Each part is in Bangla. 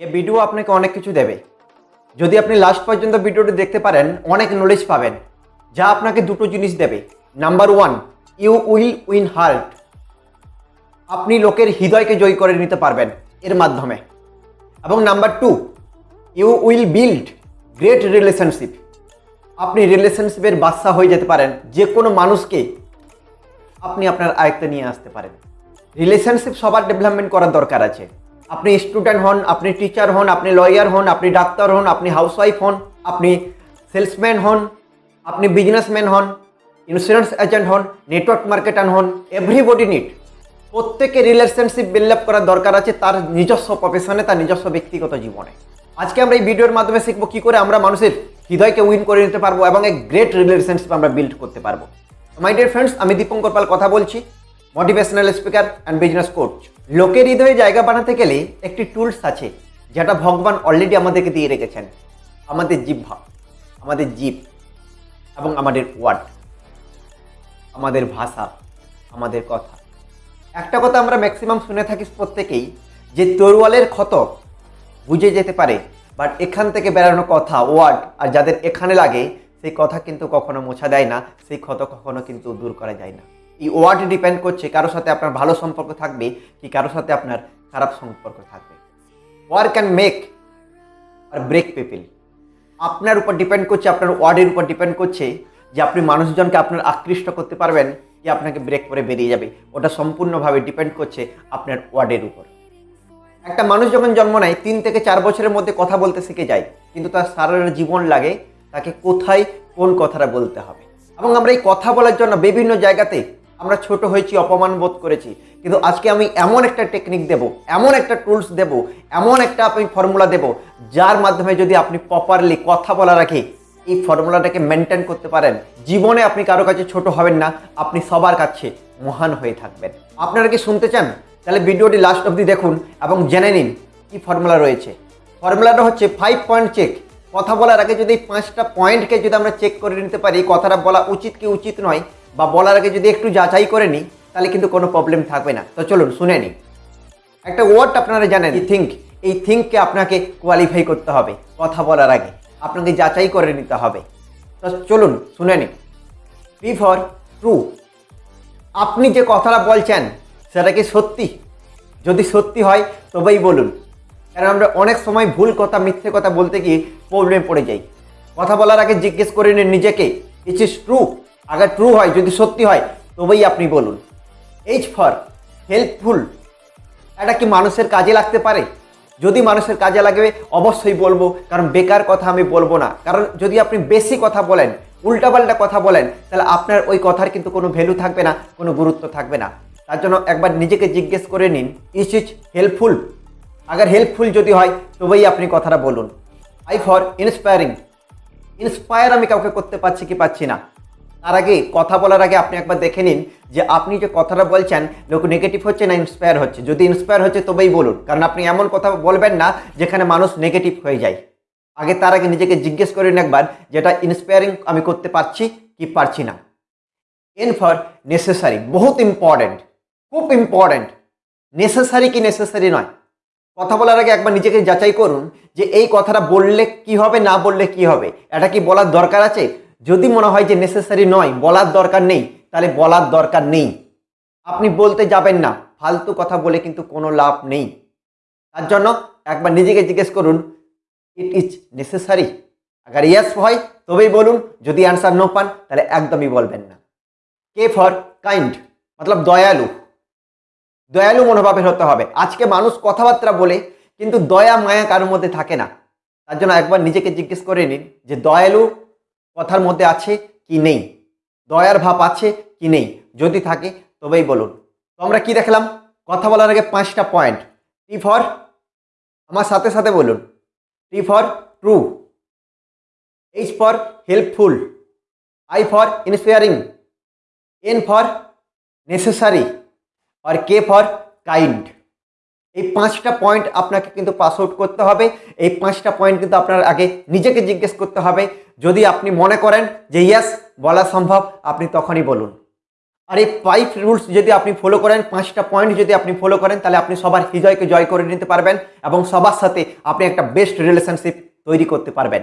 এ ভিডিও আপনাকে অনেক কিছু দেবে। যদি আপনি লাস্ট পর্যন্ত ভিডিওটি দেখতে পারেন, অনেক নলেজ পাবেন, যা আপনাকে দুটো জিনিস দেবে। Number one you will win heart আপনি লোকের হৃদয়কে জয় করে নিতে পারবেন এর মাধ্যমে। এবং number two you will build great relationship আপনি রিলেশনশিপের বাদশা হয়ে যেতে পারেন, যে কোনো মানুষকে আপনি আপনার আয়ত্তে নিয়ে আসতে পারেন। রিলেশনশিপ সবার ডেভেলপমেন্ট করার দরকার আছে। আপনি স্টুডেন্ট হন, আপনি টিচার হন, আপনি লয়ার হন, আপনি ডাক্তার হন, আপনি হাউসওয়াইফ হন, আপনি সেলসম্যান হন, আপনি বিজনেসম্যান হন ইন্স্যুরেন্স এজেন্ট হন নেটওয়ার্ক মার্কেটার হন এভরিবডি নিড প্রত্যেকে রিলেশনশিপ বিল্ড আপ করার দরকার আছে তার নিজস্ব প্রফেশনে তার নিজস্ব ব্যক্তিগত জীবনে। আজকে আমরা এই ভিডিওর মাধ্যমে শিখব কী করে আমরা মানুষের হৃদয়কে উইন করে নিতে পারব এবং এক গ্রেট রিলেশনশিপ আমরা বিল্ড করতে পারব। মাই ডিয়ার ফ্রেন্ডস আমি দীপঙ্কর পাল কথা বলছি। Motivational speaker and business coach লোকের হৃদয়ে জায়গা বানাতে গেলে একটি টুলস আছে, যেটা ভগবান অলরেডি আমাদেরকে দিয়ে রেখেছেন। আমাদের জিভা আমাদের জীব এবং আমাদের ওয়ার্ড আমাদের ভাষা, আমাদের কথা। একটা কথা আমরা ম্যাক্সিমাম শুনে থাকি প্রত্যেকেই, যে তরুয়ালের ক্ষত বুঝে যেতে পারে বাট এখান থেকে বেরানো কথা ওয়ার্ড আর যাদের এখানে লাগে, সেই কথা কিন্তু কখনো মোছা দেয় না, সেই ক্ষত কখনো কিন্তু দূর করা যায় না। এই ওয়ার্ড ডিপেন্ড করছে কারোর সাথে আপনার ভালো সম্পর্ক থাকবে কি কারোর সাথে আপনার খারাপ সম্পর্ক থাকবে। Word can make or break people আপনার উপর ডিপেন্ড করছে, আপনার ওয়ার্ডের উপর ডিপেন্ড করছে যে আপনি মানুষজনকে আপনার আকৃষ্ট করতে পারবেন কি আপনাকে ব্রেক করে বেরিয়ে যাবে। ওটা সম্পূর্ণভাবে ডিপেন্ড করছে আপনার ওয়ার্ডের উপর। একটা মানুষ যখন জন্ম নেয়, তিন থেকে চার বছরের মধ্যে কথা বলতে শিখে যায়, কিন্তু তার সারা জীবন লাগে তাকে কোথায় কোন কথাটা বলতে হবে। এবং আমরা এই কথা বলার জন্য বিভিন্ন জায়গাতে আমরা ছোট হয়েছি, অপমান বোধ করেছি। কিন্তু আজকে আমি এমন একটা টেকনিক দেব, এমন একটা টুলস দেব, এমন একটা আমি ফর্মুলা দেব, যার মাধ্যমে যদি আপনি প্রপারলি কথা বলার আগে এই ফর্মুলাটাকে মেনটেন করতে পারেন, জীবনে আপনি কারও কাছে ছোট হবেন না, আপনি সবার কাছে মহান হয়ে থাকবেন। আপনারা কি শুনতে চান? তাহলে ভিডিওটি লাস্ট অবধি দেখুন এবং জেনে নিন কি ফর্মুলা রয়েছে। ফর্মুলাটা হচ্ছে ফাইভ পয়েন্ট চেক কথা বলার আগে যদি পাঁচটা পয়েন্টকে যদি আমরা চেক করে নিতে পারি, কথাটা বলা উচিত কি উচিত নয় বা বলার আগে যদি একটু যাচাই করে নিই, তাহলে কিন্তু কোনো প্রবলেম থাকবে না। তো চলুন, শুনে নিই। একটা ওয়ার্ড আপনারা জানেন থিঙ্ক এই থিঙ্ককে আপনাকে কোয়ালিফাই করতে হবে, কথা বলার আগে। আপনাকে যাচাই করে নিতে হবে। তো চলুন, শুনে নিন পি ফর ট্রু আপনি যে কথাটা বলছেন, সেটা কি সত্যি? যদি সত্যি হয়, তবেই বলুন। কারণ আমরা অনেক সময় ভুল কথা, মিথ্যে কথা বলতে গিয়ে প্রবলেমে পড়ে যাই। কথা বলার আগে জিজ্ঞেস করে নিন নিজেকে ইচ ইস ট্রু আগে ট্রু হয়, যদি সত্যি হয়, তবেই আপনি বলুন। এইচ ফর হেল্পফুল এটা কি মানুষের কাজে লাগতে পারে? যদি মানুষের কাজে লাগবে অবশ্যই বলব, কারণ বেকার কথা আমি বলব না। কারণ যদি আপনি বেশি কথা বলেন, উল্টাপাল্টা কথা বলেন, তাহলে আপনার ওই কথার কিন্তু কোনো ভ্যালু থাকবে না, কোনো গুরুত্ব থাকবে না। তার জন্য একবার নিজেকে জিজ্ঞেস করে নিন ইস ইজ হেল্পফুল আগার হেল্পফুল যদি হয়, তবেই আপনি কথাটা বলুন। আই ফর ইন্সপায়ারিং ইন্সপায়ার আমি কাউকে করতে পারছি কি পাচ্ছি না। তার আগে কথা বলার আগে আপনি একবার দেখে নিন যে আপনি যে কথাটা বলছেন, লোক নেগেটিভ হচ্ছে না ইন্সপায়ার হচ্ছে? যদি ইন্সপায়ার হচ্ছে, তবেই বলুন। কারণ আপনি এমন কথা বলবেন না যেখানে মানুষ নেগেটিভ হয়ে যায়। আগে তার আগে নিজেকে জিজ্ঞেস করে নিন একবার যেটা ইন্সপায়ারিং আমি করতে পারছি কি পারছি না। এন ফর নেসেসারি বহুত ইম্পর্ট্যান্ট খুব ইম্পর্ট্যান্ট নেসেসারি কি নেসেসারি নয়? কথা বলার আগে একবার নিজেকে যাচাই করুন যে এই কথাটা বললে কি হবে, না বললে কি হবে? এটা কি বলার দরকার আছে? যদি মনে হয় যে নেসেসারি নয়, বলার দরকার নেই, তাহলে বলার দরকার নেই। আপনি বলতে যাবেন না, ফালতু কথা বলে কিন্তু কোনো লাভ নেই। তার জন্য একবার নিজেকে জিজ্ঞেস করুন ইট ইজ নেসেসারি আগার ইয়াস হয়, তবেই বলুন, যদি অ্যান্সার নো পান, তাহলে একদমই বলবেন না। কে ফর কাইন্ড মতলব দয়ালু। দয়ালু মনোভাবের হতে হবে। আজকে মানুষ কথাবার্তা বলে, কিন্তু দয়া, মায়া কারোর মধ্যে থাকে না। তার জন্য একবার নিজেকে জিজ্ঞেস করে নিন যে, দয়ালু কথার মধ্যে আছে কি নেই? দয়ার ভাব আছে কি নেই? যদি থাকে, তবেই বলুন। তো আমরা কি দেখলাম? কথা বলার আগে পাঁচটা পয়েন্ট টি ফর আমার সাথে সাথে বলুন। T for true H for helpful I for inspiring N for necessary R K for kind এই পাঁচটা পয়েন্ট আপনাকে কিন্তু পাস আউট করতে হবে। এই পাঁচটা পয়েন্ট কিন্তু আপনার আগে নিজেকে জিজ্ঞেস করতে হবে। যদি আপনি মনে করেন যে ইয়াস বলা সম্ভব, আপনি তখনই বলুন। আর এই ফাইভ রুলস যদি আপনি ফলো করেন, পাঁচটা পয়েন্ট যদি আপনি ফলো করেন, তাহলে আপনি সবার হৃদয়কে জয় করে নিতে পারবেন এবং সবার সাথে আপনি একটা বেস্ট রিলেশনশিপ তৈরি করতে পারবেন।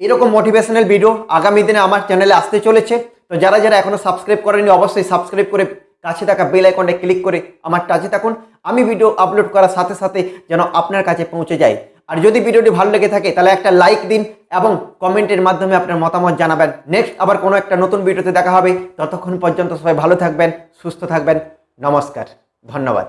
এরকম মোটিভেশনাল ভিডিও আগামী দিনে আমার চ্যানেলে আসতে চলেছে। তো যারা যারা এখনও সাবস্ক্রাইব করেনি অবশ্যই সাবস্ক্রাইব করে কাছে থাকা বেল আইকনটা ক্লিক করে আমার টাচে থাকুন। আমি ভিডিও আপলোড করার সাথে সাথে যেন আপনার কাছে পৌঁছে যায়। আর যদি ভিডিওটি ভালো লেগে থাকে, তাহলে একটা লাইক দিন এবং কমেন্টের মাধ্যমে আপনার মতামত জানাবেন। নেক্সট আবার কোনো একটা নতুন ভিডিওতে দেখা হবে। ততক্ষণ পর্যন্ত সবাই ভালো থাকবেন, সুস্থ থাকবেন। নমস্কার, ধন্যবাদ।